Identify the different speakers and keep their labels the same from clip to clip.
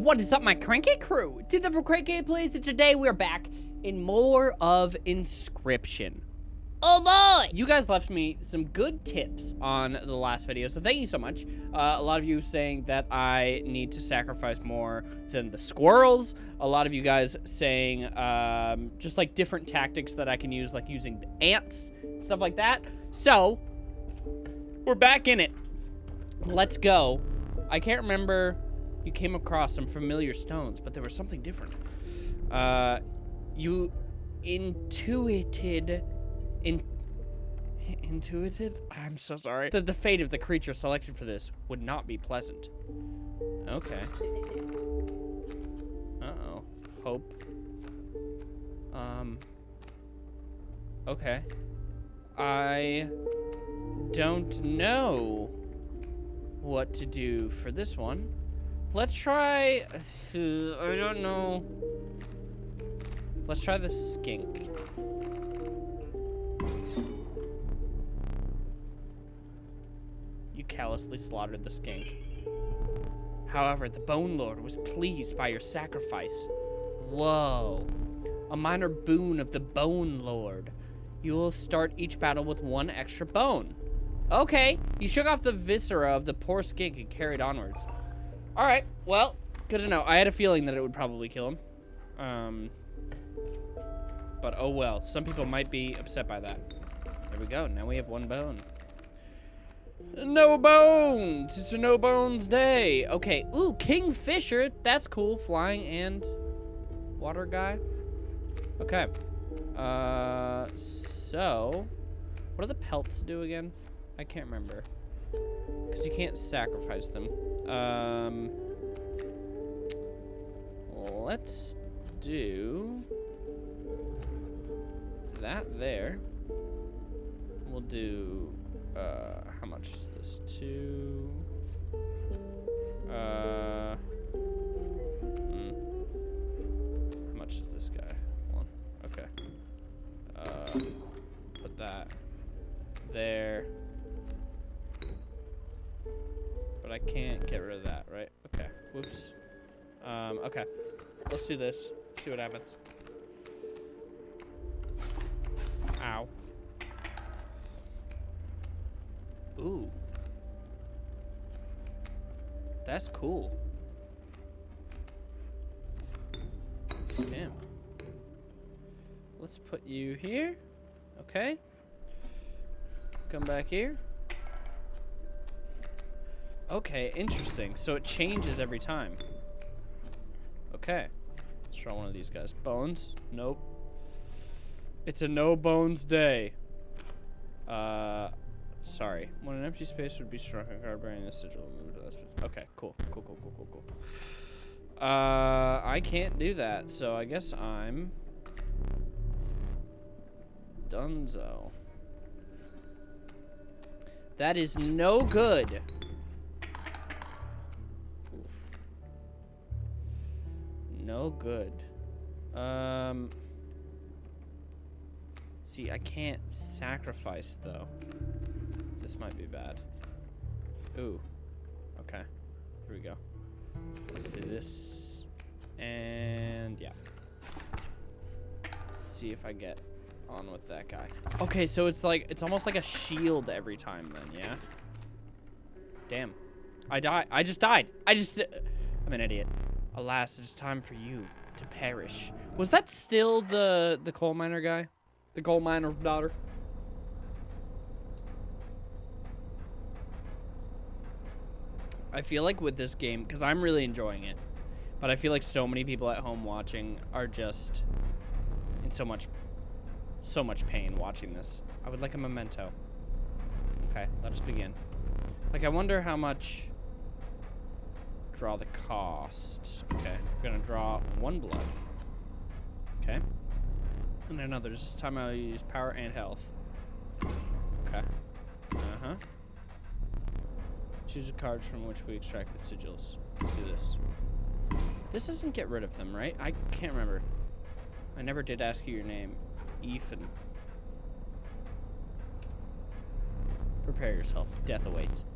Speaker 1: What is up, my cranky crew? Did the cranky please? And today we're back in more of Inscryption. Oh boy! You guys left me some good tips on the last video, so thank you so much. Uh, a lot of you saying that I need to sacrifice more than the squirrels. A lot of you guys saying um, just like different tactics that I can use, like using the ants, stuff like that. So, we're back in it. Let's go. I can't remember. You came across some familiar stones, but there was something different. Uh, you intuited in intuited? I'm so sorry. That the fate of the creature selected for this would not be pleasant. Okay. Uh-oh. Hope. Um. Okay. I don't know what to do for this one let's try i don't know let's try the skink You callously slaughtered the skink. However, the Bone Lord was pleased by your sacrifice. Whoa. A minor boon of the Bone Lord. You will start each battle with one extra bone. Okay. You shook off the viscera of the poor skink and carried onwards. Alright, well, good to know. I had a feeling that it would probably kill him. Um, but oh well. Some people might be upset by that. There we go. Now we have one bone. No bones! It's a no bones day. Okay. Ooh, Kingfisher. That's cool. Flying and water guy. Okay. Uh, so, what do the pelts do again? I can't remember. Because you can't sacrifice them. Um, let's do that there. We'll do uh, how much is this? Two. Uh. Hmm. How much is this guy? One. Okay. Uh, put that there. But I can't get rid of that, right? Okay. Whoops. Um, okay. Let's do this. See what happens. Ow. Ooh. That's cool. Damn. Let's put you here. Okay. Come back here. Okay, interesting. So it changes every time. Okay. Let's try one of these guys. Bones? Nope. It's a no bones day. Uh, Sorry. When an empty space would be struck, a card bearing this sigil. Okay, cool. Cool, cool, cool, cool, cool. Uh, I can't do that, so I guess I'm... Dunzo. That is no good. No good. Um... See, I can't sacrifice, though. This might be bad. Ooh. Okay. Here we go. Let's do this. And yeah. See if I get on with that guy. Okay, so it's like, it's almost like a shield every time then, yeah? Damn. I die. I just died. I just, I'm an idiot. Alas, it's time for you to perish. Was that still the, the coal miner guy? The coal miner's daughter? I feel like with this game, because I'm really enjoying it, but I feel like so many people at home watching are just in so much, so much pain watching this. I would like a memento. Okay, let us begin. Like, I wonder how much... Draw the cost. Okay, I'm gonna draw one blood. Okay. And another. This time I'll use power and health. Okay. Uh-huh. Choose a card from which we extract the sigils. Let's do this. This doesn't get rid of them, right? I can't remember. I never did ask you your name. Ethan. Prepare yourself. Death awaits.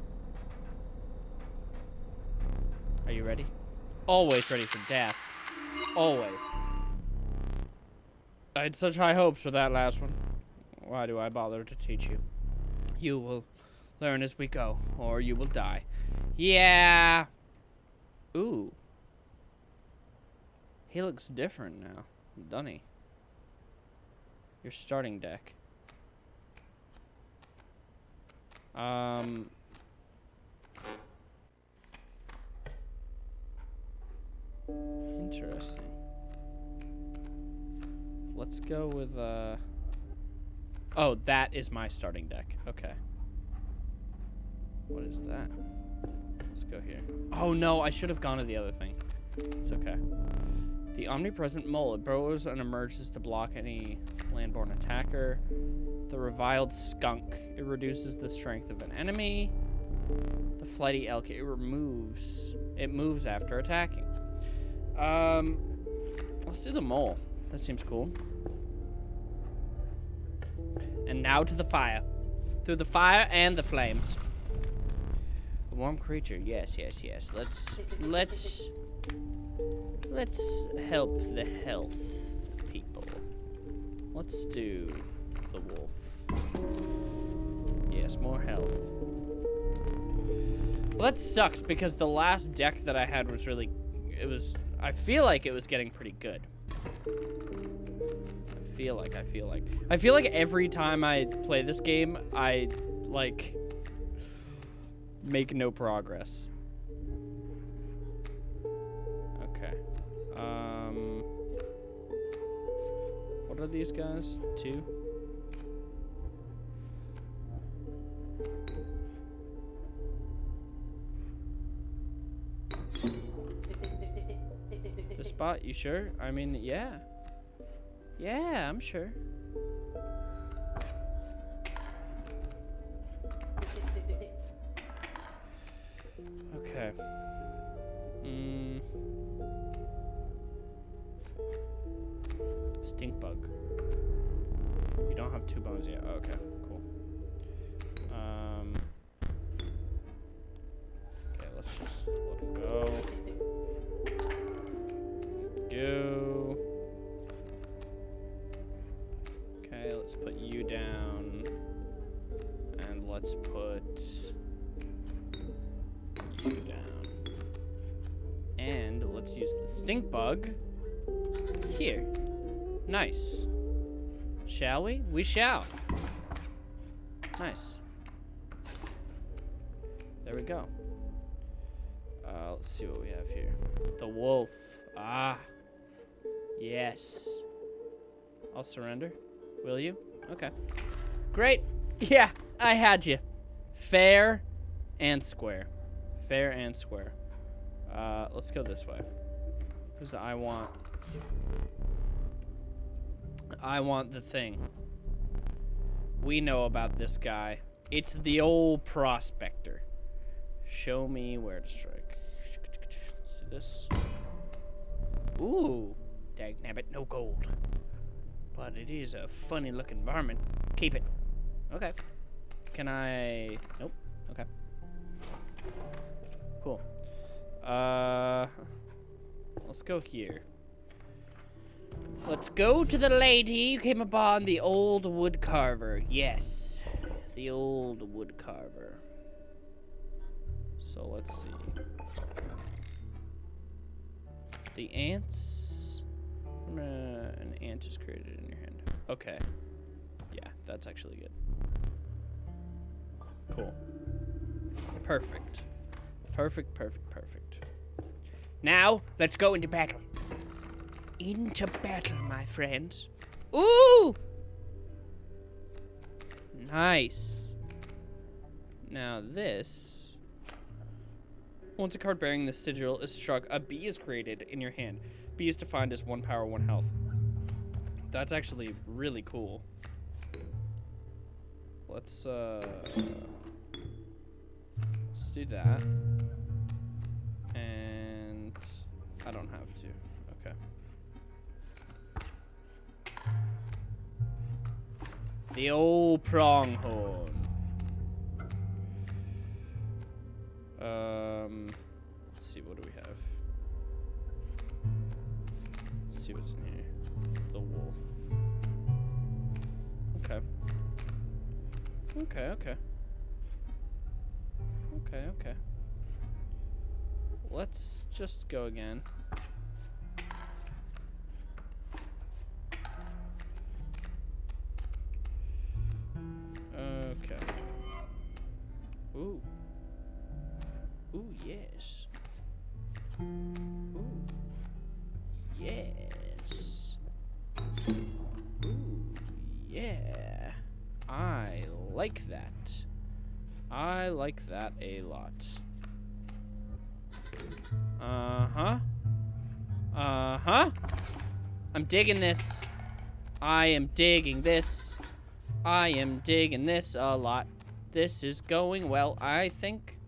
Speaker 1: Are you ready? Always ready for death. Always. I had such high hopes for that last one. Why do I bother to teach you? You will learn as we go, or you will die. Yeah. Ooh. He looks different now, doesn't he? Your starting deck. Um. Interesting. Let's go with, uh... Oh, that is my starting deck. Okay. What is that? Let's go here. Oh, no, I should have gone to the other thing. It's okay. The omnipresent mole. It burrows and emerges to block any landborne attacker. The reviled skunk. It reduces the strength of an enemy. The flighty elk. It removes. It moves after attacking. Um, let's do the mole. That seems cool. And now to the fire. Through the fire and the flames. A warm creature. Yes, yes, yes. Let's let's let's help the health people. Let's do the wolf. Yes, more health. Well, that sucks because the last deck that I had was really it was I feel like it was getting pretty good. I feel like, I feel like. I feel like every time I play this game, I, like, make no progress. Okay. Um, what are these guys? Two? Spot, you sure? I mean, yeah. Yeah, I'm sure. Okay. Mm. Stink bug. You don't have two bones yet. Okay, cool. Um. Okay, let's just let him go. Okay, let's put you down. And let's put you down. And let's use the stink bug here. Nice. Shall we? We shall. Nice. There we go. Uh, let's see what we have here. The wolf. Ah. Yes. I'll surrender. Will you? Okay. Great. Yeah, I had you. Fair and square. Fair and square. Uh, let's go this way. Because I want... I want the thing. We know about this guy. It's the old prospector. Show me where to strike. Let's do this. Ooh. Dagnabbit, no gold. But it is a funny looking varmint. Keep it. Okay. Can I... Nope. Okay. Cool. Uh... Let's go here. Let's go to the lady you came upon, the old wood carver. Yes. The old wood carver. So let's see. The ants. Uh, an ant is created in your hand. Okay. Yeah, that's actually good. Cool. Perfect. Perfect, perfect, perfect. Now, let's go into battle. Into battle, my friends. Ooh! Nice. Now this... Once a card bearing this sigil is struck, a bee is created in your hand. B is defined as one power, one health. That's actually really cool. Let's, uh... Let's do that. And... I don't have to. Okay. The old pronghorn. Um... Let's see, what do we have? Let's see what's in here. The wolf. Okay. Okay, okay. Okay, okay. Let's just go again. Okay. Ooh. Ooh, yes. I like that a lot. Uh-huh. Uh-huh. I'm digging this. I am digging this. I am digging this a lot. This is going well, I think.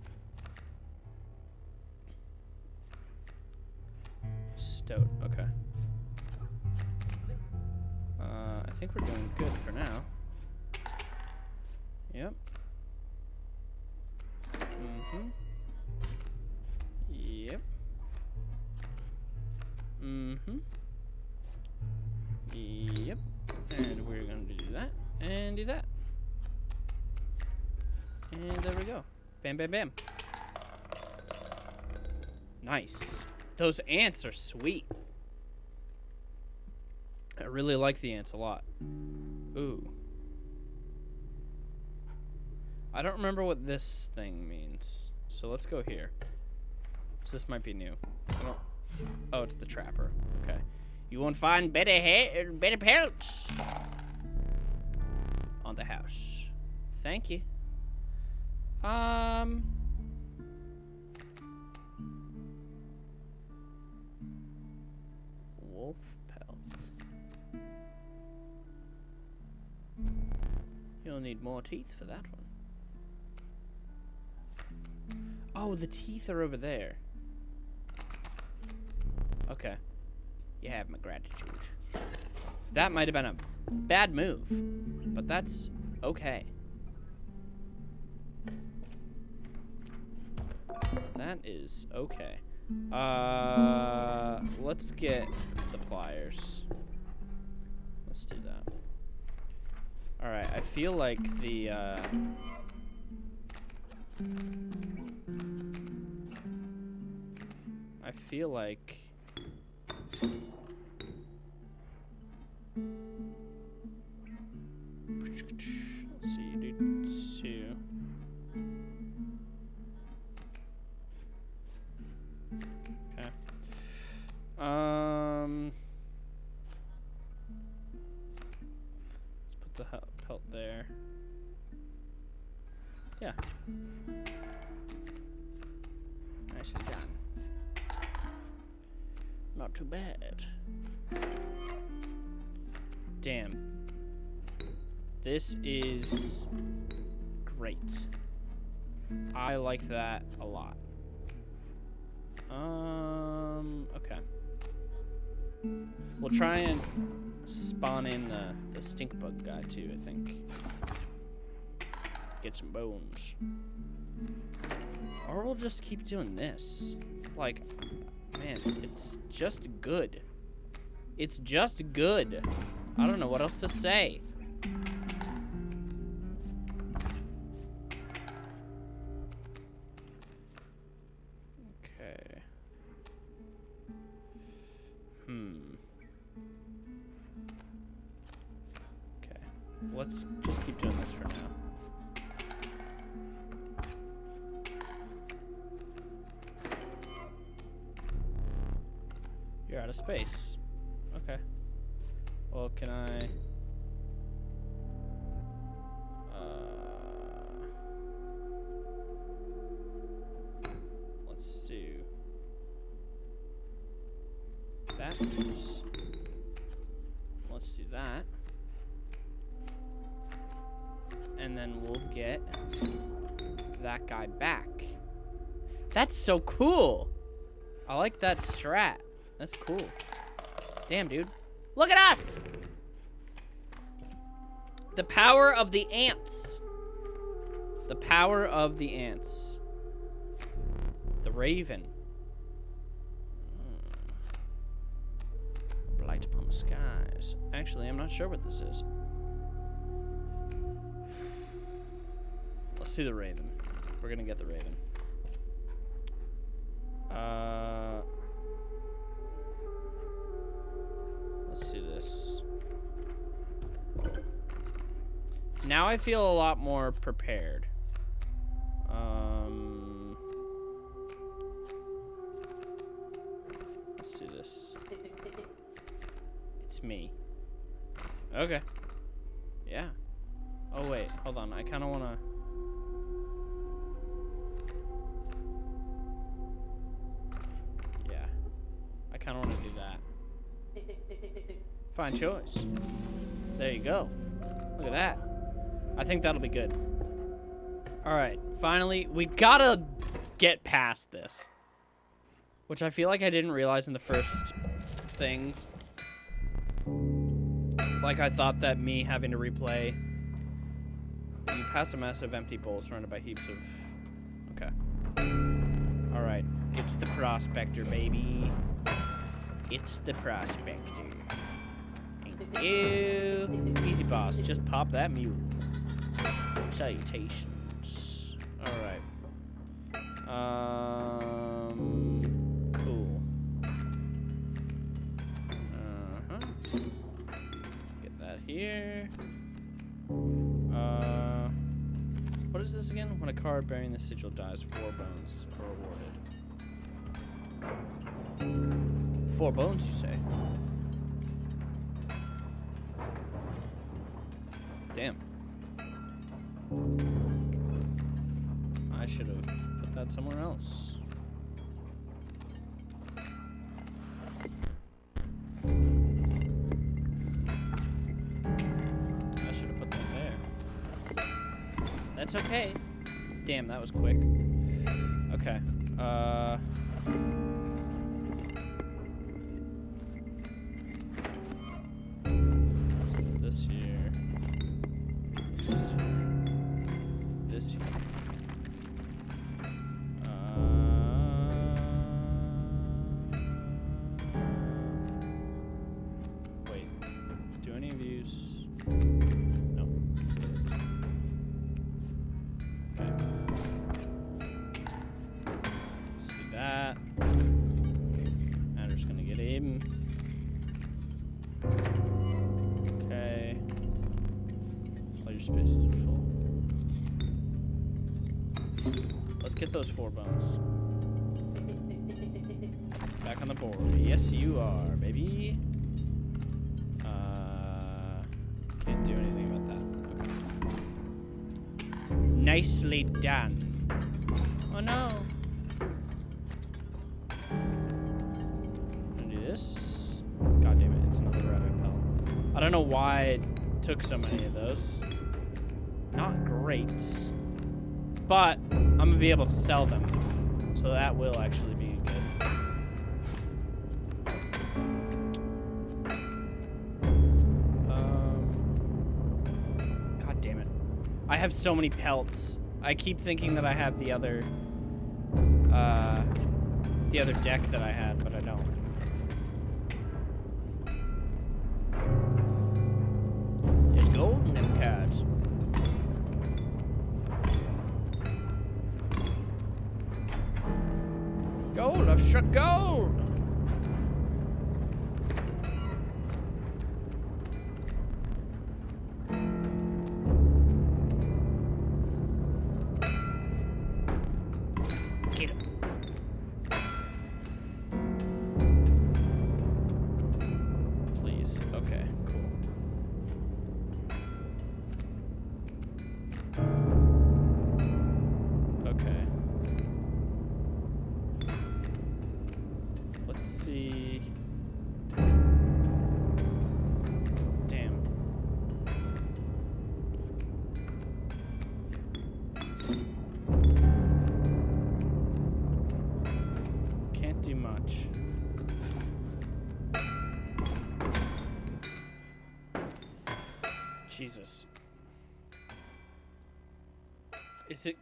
Speaker 1: Stoat, okay. Uh, I think we're doing good for now. Yep. Mm-hmm. Yep. Mm-hmm. Yep. And we're gonna do that and do that. And there we go. Bam, bam, bam. Nice. Those ants are sweet. I really like the ants a lot. Ooh. I don't remember what this thing means. So let's go here. So this might be new. Oh, it's the trapper. Okay. You won't find better hair, better pelts on the house. Thank you. Um. Wolf pelt. You'll need more teeth for that one. Oh, the teeth are over there. Okay. You have my gratitude. That might have been a bad move, but that's okay. That is okay. Uh, let's get the pliers. Let's do that. All right, I feel like the, uh, feel like too bad. Damn. This is great. I like that a lot. Um, okay. We'll try and spawn in the, the stink bug guy too, I think. Get some bones. Or we'll just keep doing this. Like, man, it's just good. It's just good. I don't know what else to say. Okay. Hmm. Okay. Let's just keep doing this for now. Space. Okay. Well, can I... Uh, let's do that. Let's do that. And then we'll get that guy back. That's so cool. I like that strat. That's cool. Damn, dude. Look at us! The power of the ants. The power of the ants. The raven. light upon the skies. Actually, I'm not sure what this is. Let's see the raven. We're gonna get the raven. Uh, Now I feel a lot more prepared. Um, let's do this. It's me. Okay. Yeah. Oh wait, hold on. I kind of want to. Yeah. I kind of want to do that. Fine choice. There you go. Look at that. I think that'll be good. All right, finally, we gotta get past this. Which I feel like I didn't realize in the first things. Like I thought that me having to replay. You pass a massive empty bowl surrounded by heaps of... Okay. All right, it's the prospector, baby. It's the prospector. Thank you. Easy boss, just pop that mule. Salutations. Alright. Um, cool. Uh-huh. Get that here. Uh, what is this again? When a card bearing the sigil dies, four bones are awarded. Four bones, you say? That somewhere else. I should have put that there. That's okay. Damn, that was quick. Okay. Uh... this here. This here. This here. Spaces are full. Let's get those four bones. Back on the board. Yes, you are, baby. Uh, can't do anything about that. Okay. Nicely done. Oh no. Gonna do this. God damn it, it's another rabbit pelt. I don't know why it took so many of those. But I'm gonna be able to sell them. So that will actually be good. Um, God damn it. I have so many pelts. I keep thinking that I have the other uh the other deck that I had, but I don't. There's gold in them cards. Gold, I've struck gold!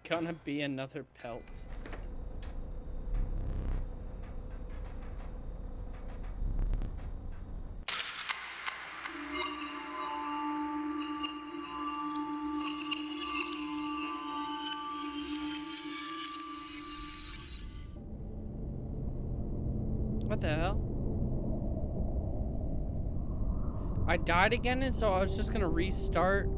Speaker 1: gonna be another pelt. What the hell? I died again and so I was just gonna restart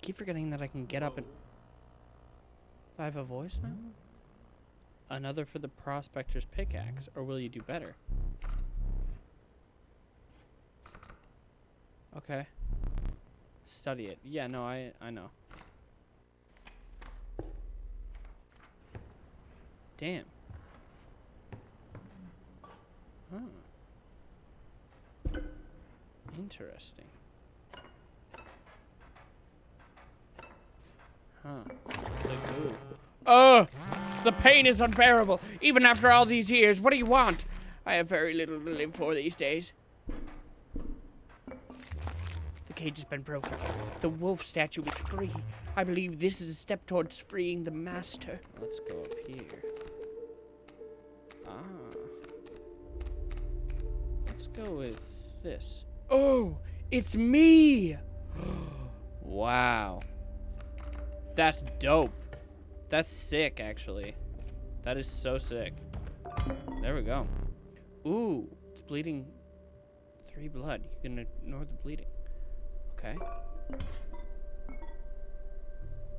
Speaker 1: I keep forgetting that I can get up and... Do I have a voice now? Another for the prospector's pickaxe, or will you do better? Okay. Study it. Yeah, no, I I know. Damn. Huh. Interesting. Huh. Oh! The pain is unbearable, even after all these years. What do you want? I have very little to live for these days. The cage has been broken. The wolf statue is free. I believe this is a step towards freeing the master. Let's go up here. Ah. Let's go with this. Oh, it's me! wow. That's dope. That's sick, actually. That is so sick. There we go. Ooh, it's bleeding three blood. You can ignore the bleeding. Okay.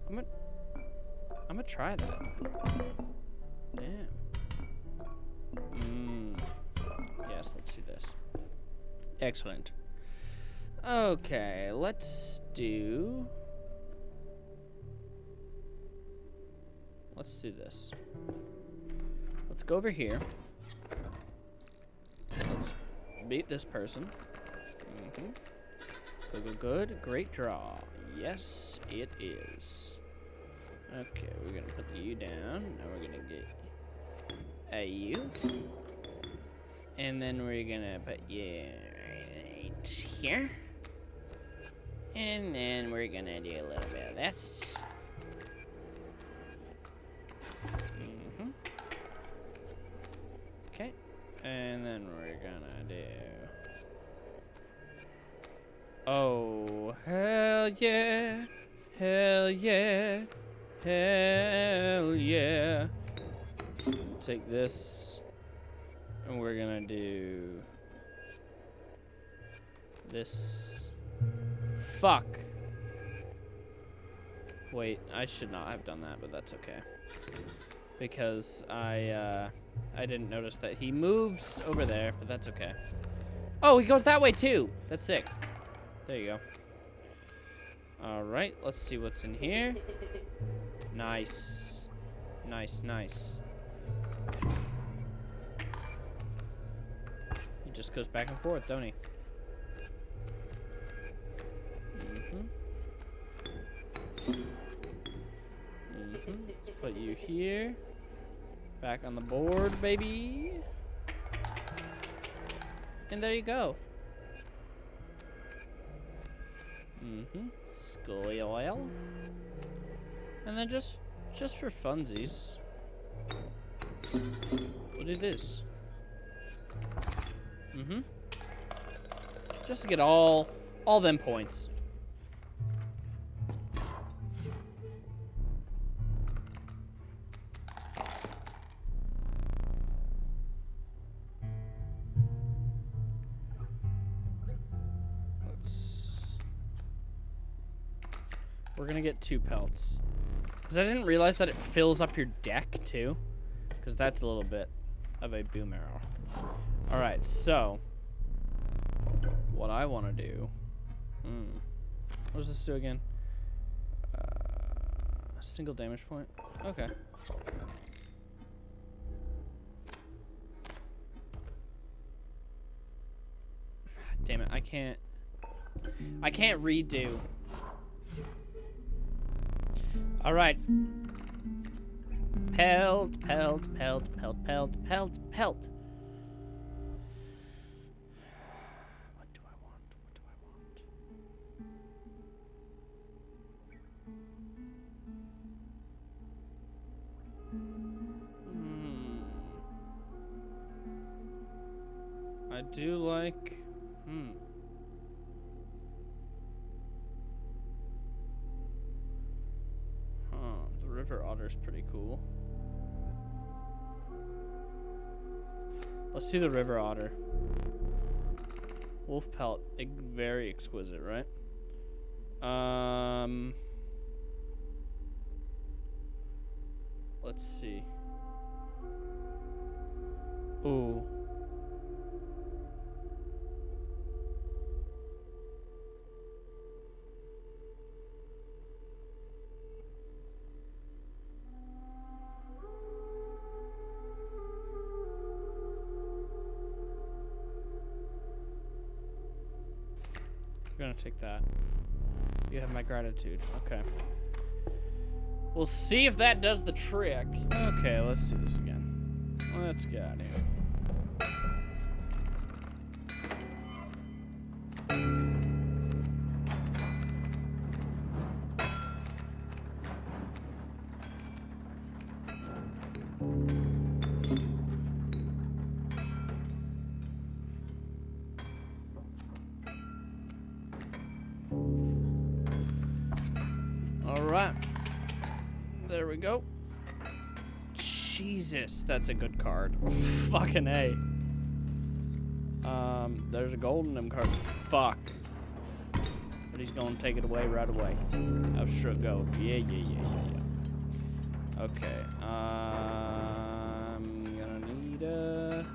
Speaker 1: I'm gonna, I'm gonna try that. Damn. Mmm. Yes, let's do this. Excellent. Okay, let's do... Let's do this. Let's go over here. Let's beat this person. Mm -hmm. Good, good, good. Great draw. Yes, it is. Okay, we're gonna put the U down. Now we're gonna get a U. And then we're gonna put you right here. And then we're gonna do a little bit of this. And then we're gonna do... Oh, hell yeah, hell yeah, hell yeah. Take this, and we're gonna do this. Fuck. Wait, I should not have done that, but that's okay. Because I, uh... I didn't notice that he moves over there, but that's okay. Oh, he goes that way too. That's sick. There you go. All right, let's see what's in here. Nice. Nice, nice. He just goes back and forth, don't he? Mm-hmm. Mm-hmm. Let's put you here. Back on the board, baby. And there you go. Mm-hmm. Scully oil. And then just, just for funsies, we'll do this. Mm-hmm. Just to get all, all them points. Gonna get two pelts. Because I didn't realize that it fills up your deck, too. Because that's a little bit of a boom arrow. Alright, so. What I want to do. Hmm. What does this do again? Uh, single damage point. Okay. Damn it, I can't. I can't redo. All right. Pelt, pelt, pelt, pelt, pelt, pelt, pelt. What do I want? What do I want? Hmm. I do like... Hmm. Pretty cool. Let's see the river otter. Wolf pelt, very exquisite, right? Um, let's see. Ooh. Gonna take that. You have my gratitude. Okay. We'll see if that does the trick. Okay, let's do this again. Let's get out of here. All right. There we go. Jesus, that's a good card. Fucking A. Um, there's a gold in them cards. Fuck. But he's gonna take it away right away. Abstract gold. Yeah, yeah, yeah, yeah, yeah. Okay. I'm gonna need a.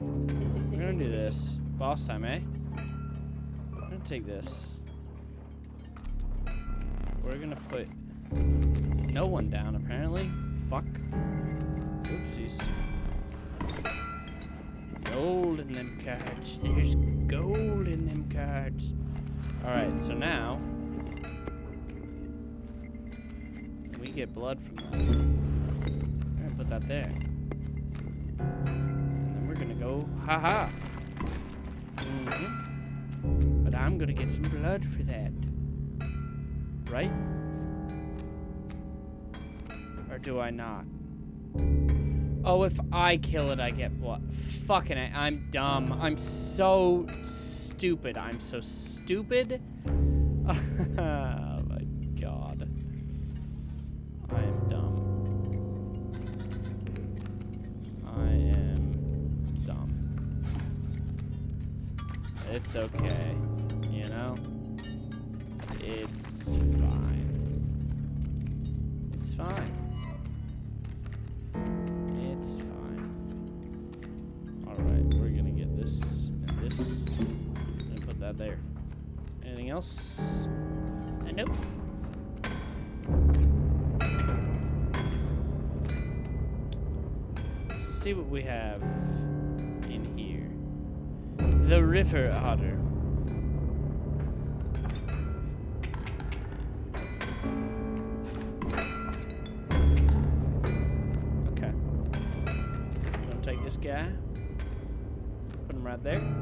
Speaker 1: We're gonna do this. Boss time, eh? I'm gonna take this. We're gonna put no one down, apparently. Fuck. Oopsies. Gold in them cards. There's gold in them cards. Alright, so now we get blood from that. We're gonna put that there. And then we're gonna go, haha. Mm hmm But I'm gonna get some blood for that. Right? Or do I not? Oh, if I kill it, I get blood. Fucking it. I'm dumb. I'm so stupid. I'm so stupid. oh my god. I am dumb. I am dumb. It's okay. There. Anything else? Uh, nope. Let's see what we have in here. The river otter. Okay. Gonna take this guy. Put him right there.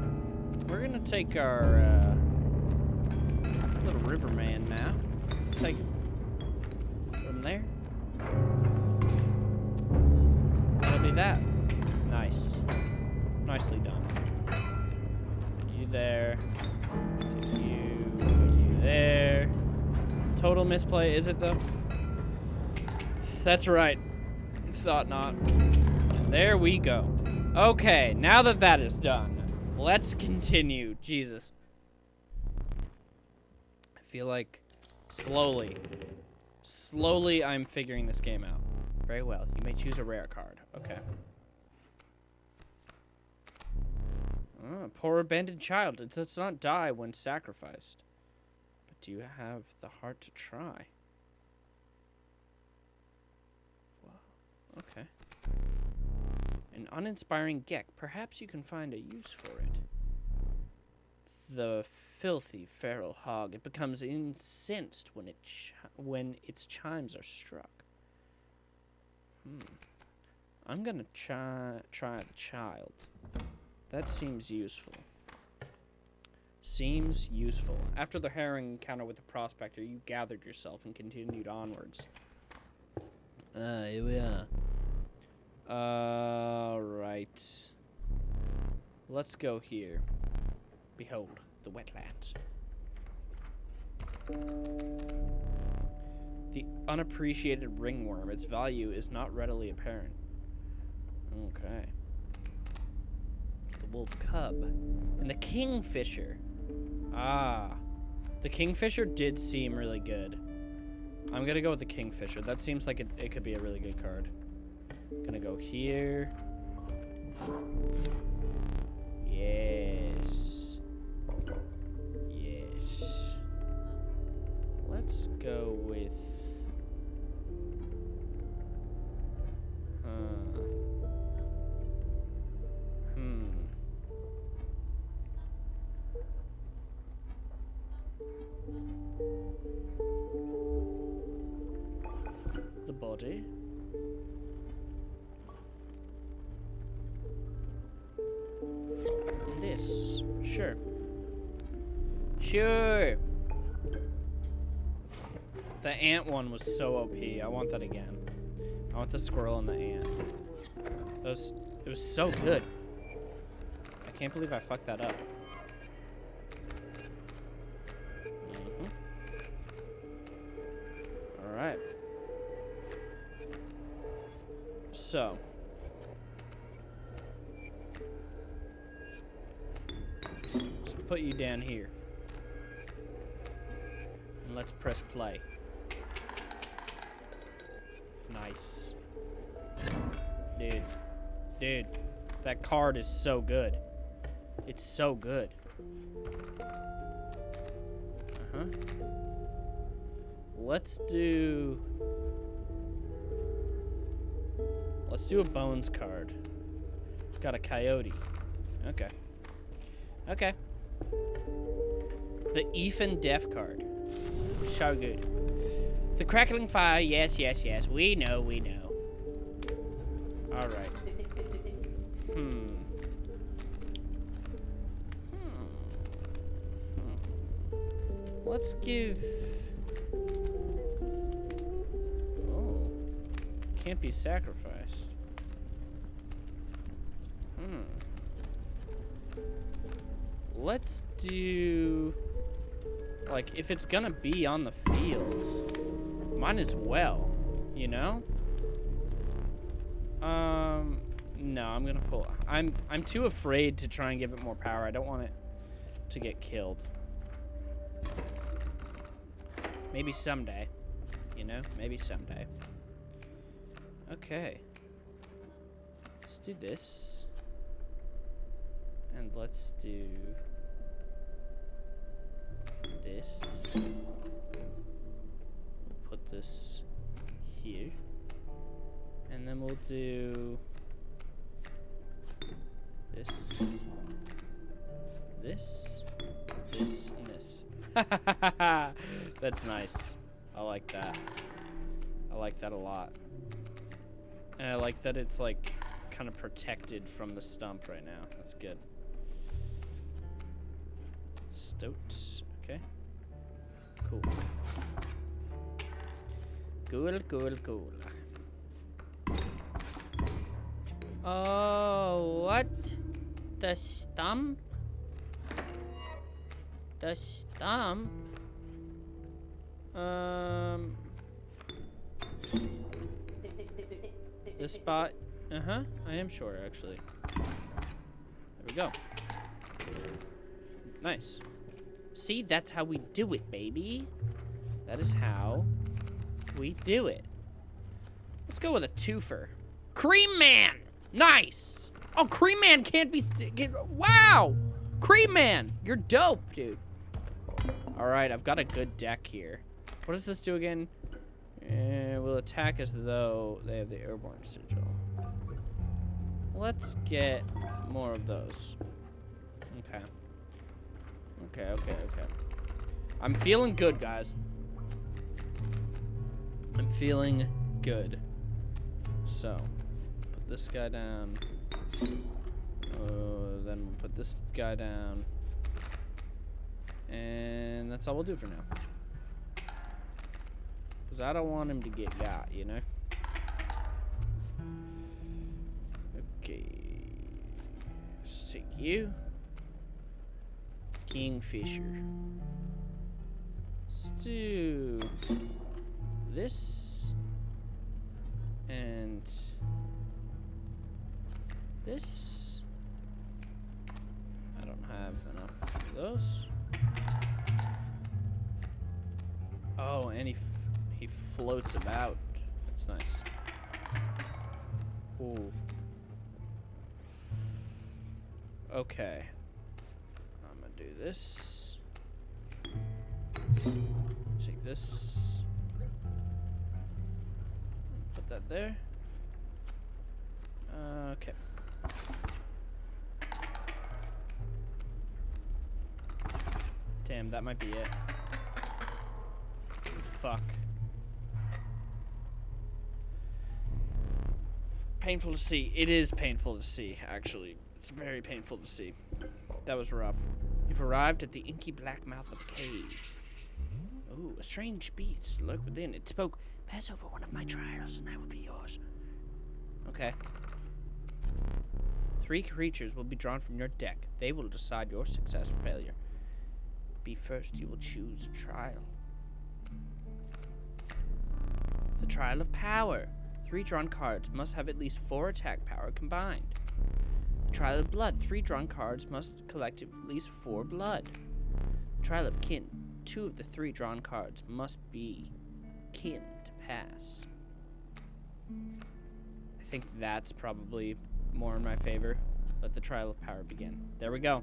Speaker 1: Take our uh, little river man now. Take him. Him there. That'll be that. Nice. Nicely done. You there. You. You there. Total misplay, is it though? That's right. Thought not. And there we go. Okay, now that that is done, let's continue. Jesus. I feel like slowly, slowly I'm figuring this game out. Very well. You may choose a rare card. Okay. Oh, poor abandoned child. It does not die when sacrificed. But do you have the heart to try? Okay. An uninspiring geck. Perhaps you can find a use for it. The filthy feral hog. It becomes incensed when it when its chimes are struck. Hmm. I'm gonna try try the child. That seems useful. Seems useful. After the harrowing encounter with the prospector, you gathered yourself and continued onwards. Ah, here we are. Alright. Let's go here. Behold, the wetlands. The unappreciated ringworm. Its value is not readily apparent. Okay. The wolf cub. And the kingfisher. Ah. The kingfisher did seem really good. I'm gonna go with the kingfisher. That seems like it, it could be a really good card. Gonna go here. Yes. Yes. Let's go with... Hmm. The body. Sure. Sure. The ant one was so OP. I want that again. I want the squirrel and the ant. Those, it was so good. I can't believe I fucked that up. Mhm. All right. So. Put you down here. And let's press play. Nice. Dude. Dude. That card is so good. It's so good. Uh-huh. Let's do... Let's do a bones card. Got a coyote. Okay. Okay. The Ethan Death card. So good. The crackling fire, yes, yes, yes. We know, we know. Alright. Hmm. Hmm. Hmm. Let's give... Oh. Can't be sacrificed. Let's do... Like, if it's gonna be on the field, might as well, you know? Um, no, I'm gonna pull... I'm, I'm too afraid to try and give it more power. I don't want it to get killed. Maybe someday, you know? Maybe someday. Okay. Let's do this. And let's do this. Put this here. And then we'll do this, this, this, and this. That's nice. I like that. I like that a lot. And I like that it's like kind of protected from the stump right now. That's good. Stoat. Okay. Cool. Cool, cool, cool. Oh, what? The stump? The stump? Um... The spot... Uh-huh, I am sure, actually. There we go. Nice. See, that's how we do it, baby. That is how we do it. Let's go with a twofer. Cream Man! Nice! Oh, Cream Man can't be... Get, wow! Cream Man! You're dope, dude. Alright, I've got a good deck here. What does this do again? Uh, will attack as though they have the airborne sigil. Let's get more of those. Okay. Okay, okay. I'm feeling good, guys. I'm feeling good. So, put this guy down. Uh, then we'll put this guy down. And that's all we'll do for now. Because I don't want him to get got, you know? Okay. Let's take you. Kingfisher. Let's do this. And this. I don't have enough of those. Oh, and he, he floats about. That's nice. Ooh. Okay. Do this. Take this. Put that there. Uh, okay. Damn, that might be it. Fuck. Painful to see. It is painful to see, actually. It's very painful to see. That was rough. You've arrived at the inky black mouth of a cave. Ooh, a strange beast lurked within. It spoke, Pass over one of my trials and I will be yours. Okay. Three creatures will be drawn from your deck. They will decide your success or failure. Be first, you will choose a trial. The Trial of Power. Three drawn cards must have at least four attack power combined. Trial of Blood. Three drawn cards must collect at least four blood. Trial of Kin. Two of the three drawn cards must be kin to pass. I think that's probably more in my favor. Let the Trial of Power begin. There we go.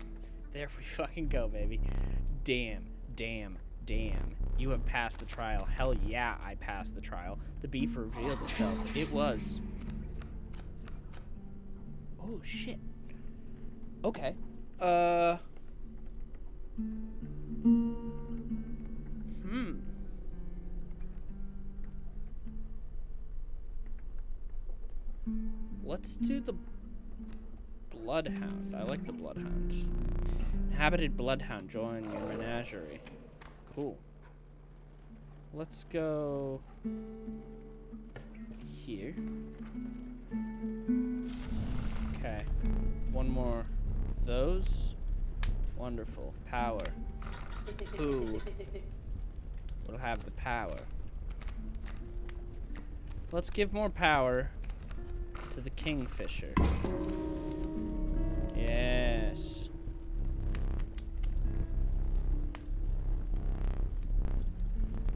Speaker 1: There we fucking go, baby. Damn, damn, damn. You have passed the trial. Hell yeah, I passed the trial. The beef revealed itself. It was. Oh, shit. Okay. Uh. Hmm. Let's do the Bloodhound. I like the Bloodhound. Inhabited Bloodhound. Join your menagerie. Cool. Let's go here. Okay. One more those. Wonderful. Power. Who will have the power? Let's give more power to the Kingfisher. Yes.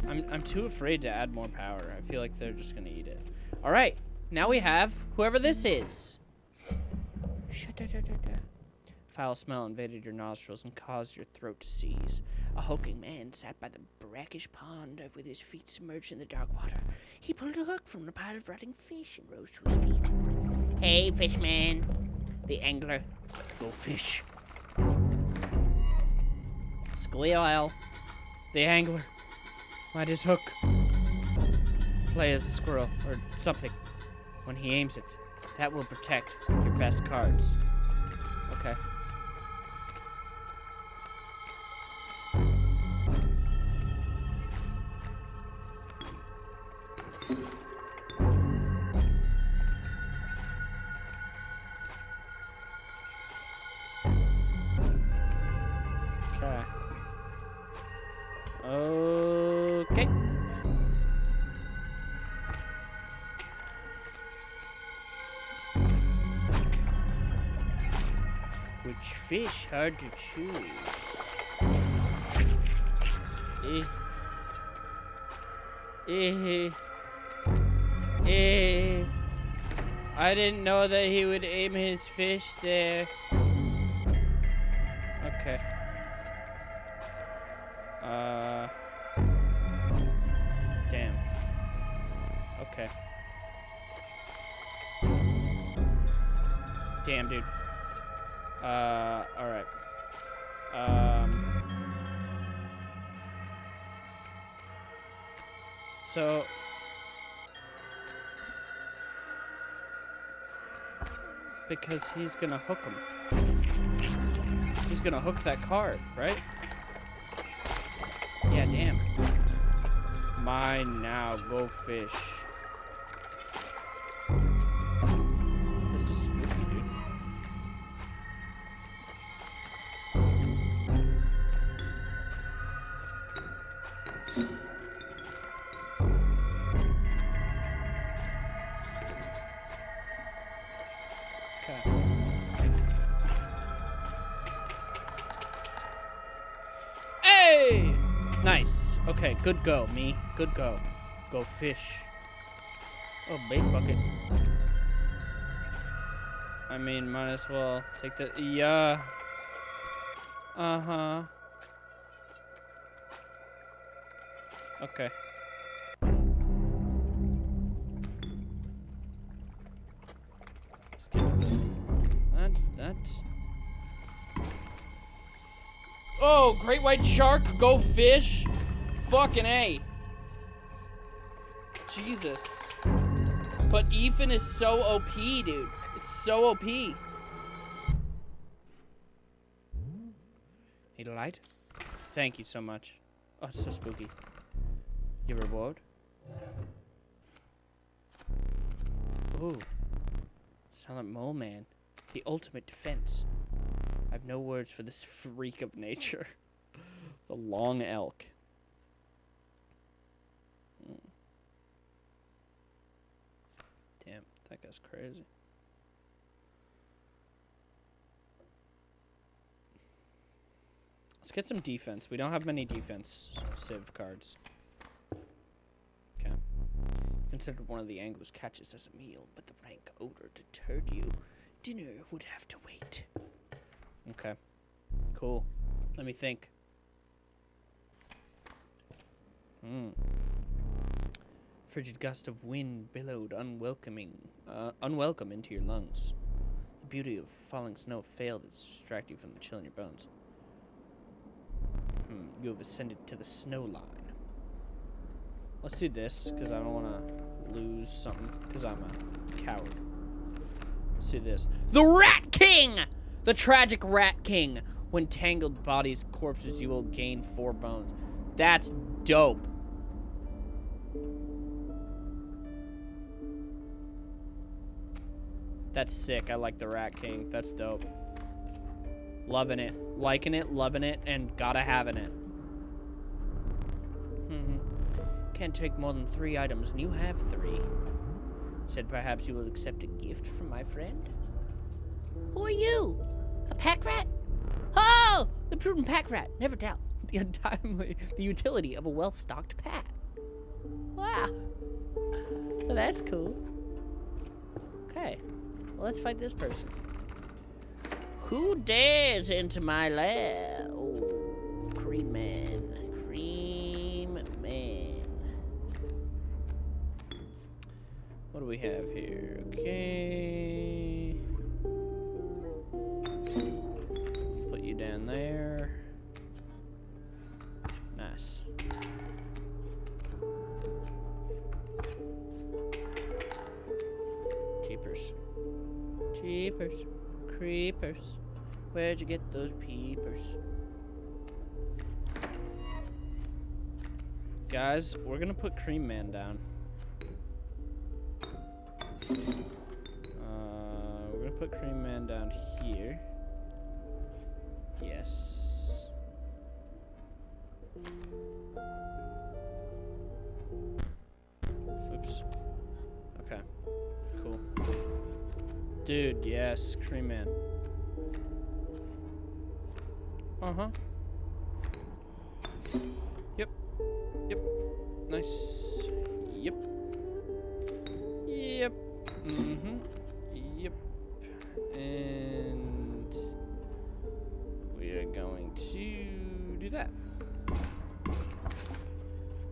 Speaker 1: I'm, I'm too afraid to add more power. I feel like they're just gonna eat it. All right, now we have whoever this is. Foul smell invaded your nostrils and caused your throat to seize. A hulking man sat by the brackish pond with his feet submerged in the dark water. He pulled a hook from a pile of rotting fish and rose to his feet. Hey, fishman. The angler. Go fish. Squeal. The angler. Might his hook. Play as a squirrel, or something. When he aims it, that will protect your best cards. Okay. Okay. Okay. Which fish? Hard to choose. Eh. Eh. Eh. I didn't know that he would aim his fish there. Because he's gonna hook him. He's gonna hook that card, right? Yeah, damn. Mine now, go fish. Good go, me. Good go. Go fish. Oh, bait bucket. I mean, might as well take the... Yeah. Uh-huh. Okay. That, that. Oh, great white shark, go fish. Fucking A. Jesus. But Ethan is so OP, dude. It's so OP. Need a light? Thank you so much. Oh, it's so spooky. Your reward? Ooh. Silent Mole Man. The ultimate defense. I have no words for this freak of nature. the long elk. Hmm. Damn, that guy's crazy. Let's get some defense. We don't have many defense civ cards. Okay. Considered one of the angler's catches as a meal, but the rank odor deterred you. Dinner would have to wait. Okay. Cool. Let me think. Hmm. Frigid gust of wind billowed unwelcoming, uh, unwelcome into your lungs. The beauty of falling snow failed to distract you from the chill in your bones. Hmm. You have ascended to the snow line. Let's do this, because I don't want to lose something, because I'm a coward. Let's do this. The Rat King! The tragic Rat King. When tangled bodies corpses, you will gain four bones. That's dope. That's sick. I like the Rat King. That's dope. Loving it. Liking it, loving it, and gotta having it. Hmm. Can't take more than three items, and you have three. Said perhaps you will accept a gift from my friend? Who are you? A pack rat? Oh! The prudent pack rat, never doubt. The untimely, the utility of a well-stocked pack. Wow. Well, that's cool. Okay. Well, let's fight this person. Who dares enter my lair? Oh, Cream Man. Cream Man. What do we have here? Okay. Jeepers. Creepers. Where'd you get those peepers? Guys, we're gonna put Cream Man down. Uh, we're gonna put Cream Man down here. Yes. Dude, yes, Cream Man. Uh-huh. Yep. Yep. Nice. Yep. Yep. Mm-hmm. Yep. And we are going to do that.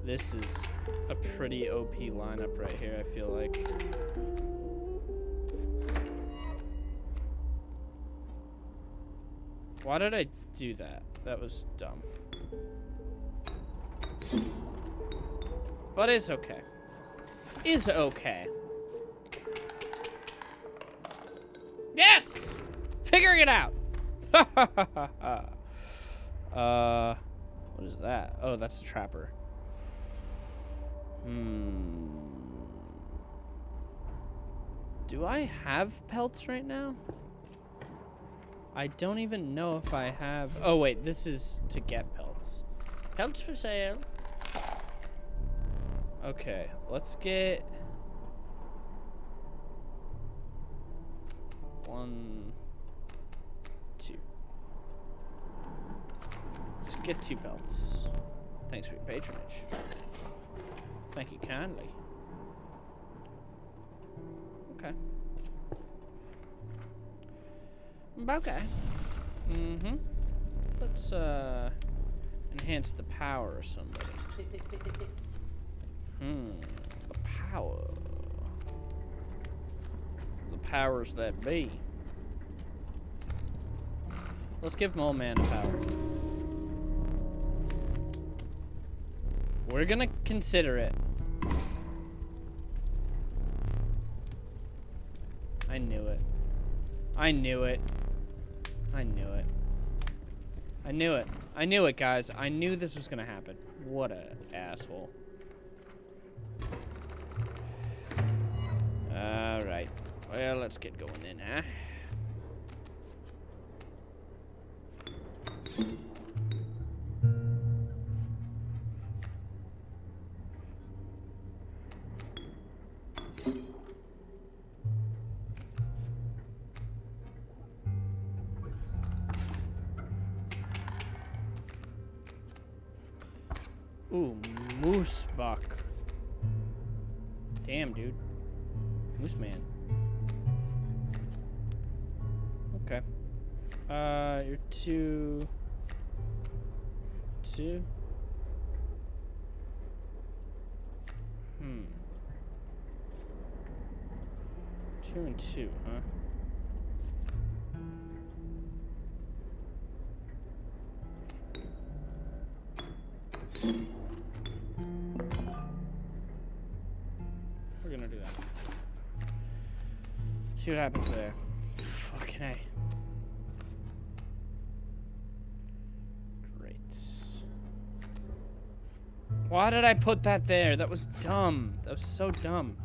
Speaker 1: This is a pretty OP lineup right here, I feel like. Why did I do that? That was dumb. But it's okay. Is okay. Yes! Figuring it out! uh, what is that? Oh, that's the trapper. Hmm. Do I have pelts right now? I don't even know if I have... Oh, wait. This is to get pelts. Pelts for sale. Okay. Let's get... One, two. Let's get two pelts. Thanks for your patronage. Thank you kindly. Okay. Okay. Mm-hmm. Let's, uh, enhance the power of somebody. Hmm. The power. The powers that be. Let's give Mole Man a power. We're gonna consider it. I knew it. I knew it. I knew it. I knew it. I knew it, guys. I knew this was gonna happen. What a asshole. Alright. Well, let's get going then, huh? Damn, dude. Moose man. Okay. Uh, you're two. Two. Hmm. Two and two, huh? We're See what happens there. Fucking A. Great. Why did I put that there? That was dumb. That was so dumb.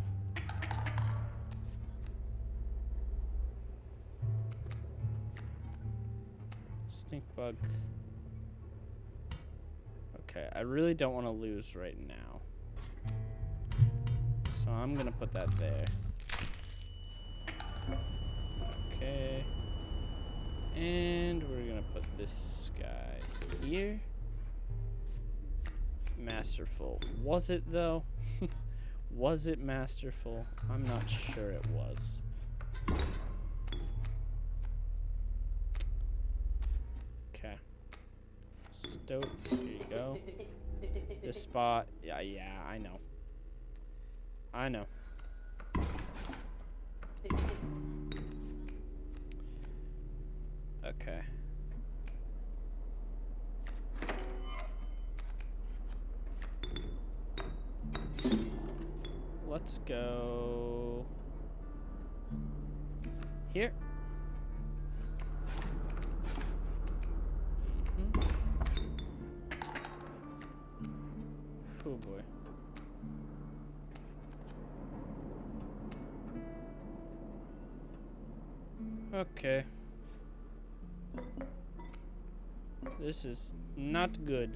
Speaker 1: Stink bug. Okay, I really don't want to lose right now. So I'm gonna put that there. Okay. And we're gonna put this guy here. Masterful. Was it though? was it masterful? I'm not sure it was. Okay. Stoat, there you go. This spot, yeah, yeah, I know. I know. Okay. Let's go here. Mhm. Oh boy. Okay. This is not good.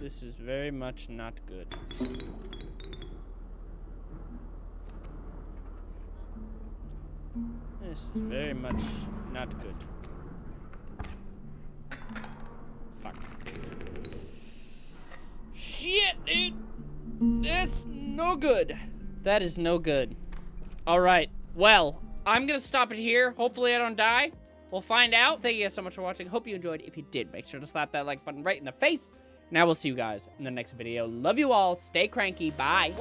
Speaker 1: This is very much not good. This is very much not good. Fuck. Shit, dude! That's no good. That is no good. Alright, well, I'm gonna stop it here. Hopefully I don't die. We'll find out. Thank you guys so much for watching. Hope you enjoyed. If you did, make sure to slap that like button right in the face. And I will see you guys in the next video. Love you all. Stay cranky. Bye.